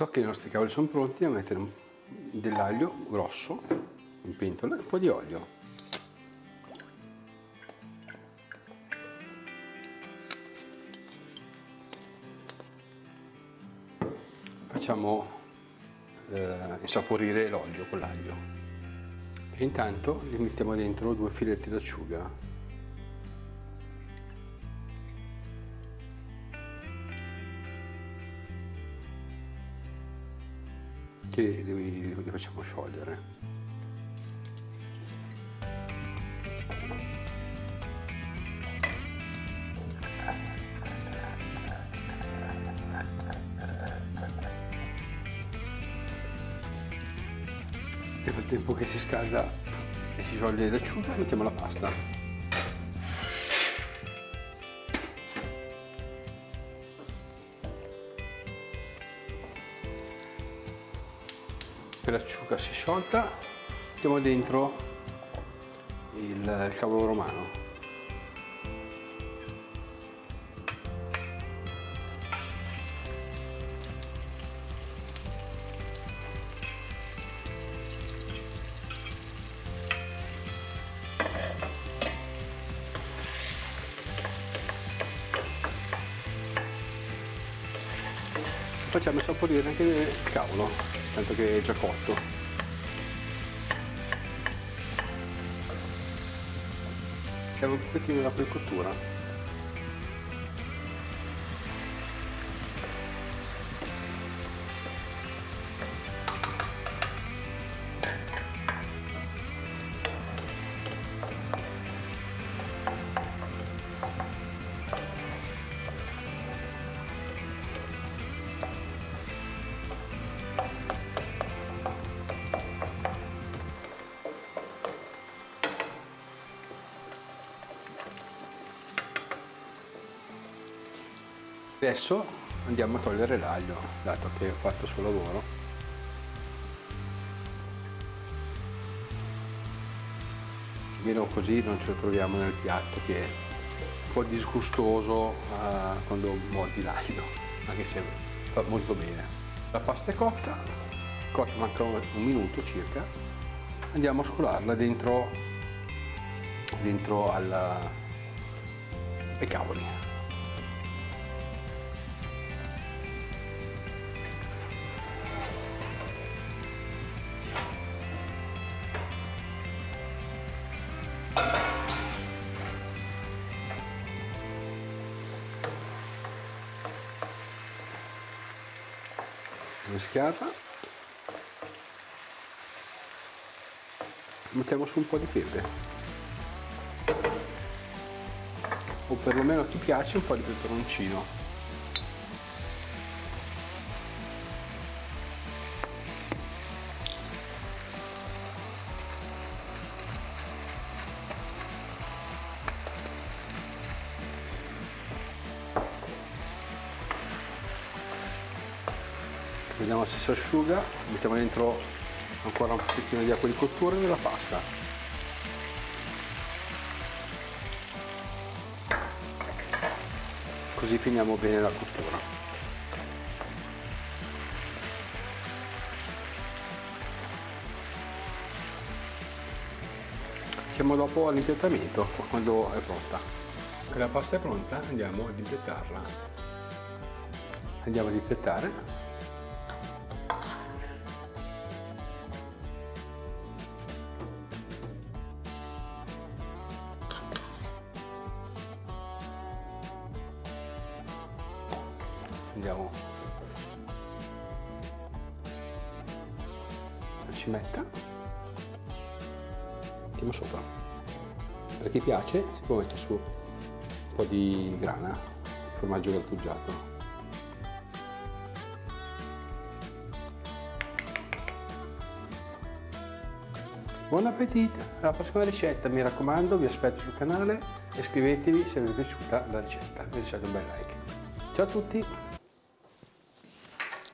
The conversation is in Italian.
Adesso che i nostri cavoli sono pronti a mettere dell'aglio grosso in pentola e un po' di olio. Facciamo eh, insaporire l'olio con l'aglio e intanto gli mettiamo dentro due filetti d'acciuga che li, facciamo sciogliere. Nel frattempo che si scalda e si scioglie l'acciuga mettiamo la pasta. L'acciuga si è sciolta mettiamo dentro il, il cavolo romano facciamo saporire anche il cavolo tanto che è già cotto. Siamo un pochettino la precottura Adesso andiamo a togliere l'aglio, dato che ho fatto il suo lavoro. Almeno così non ce lo troviamo nel piatto che è un po' disgustoso uh, quando mordi l'aglio, anche se fa molto bene. La pasta è cotta, cotta manca un minuto circa, andiamo a scolarla dentro, dentro alla, ai cavoli. Mischiata. Mettiamo su un po' di pepe. O perlomeno ti piace un po' di peperoncino vediamo se si asciuga mettiamo dentro ancora un pochettino di acqua di cottura nella pasta così finiamo bene la cottura. Facciamo dopo all'impiattamento quando è pronta. La pasta è pronta andiamo ad impiattarla andiamo ad impiattare andiamo ci metta mettiamo sopra per chi piace si può mettere su un po' di grana formaggio grattugiato Buon appetito! Alla prossima ricetta, mi raccomando, vi aspetto sul canale e iscrivetevi se vi è piaciuta la ricetta, vi lasciate un bel like. Ciao a tutti!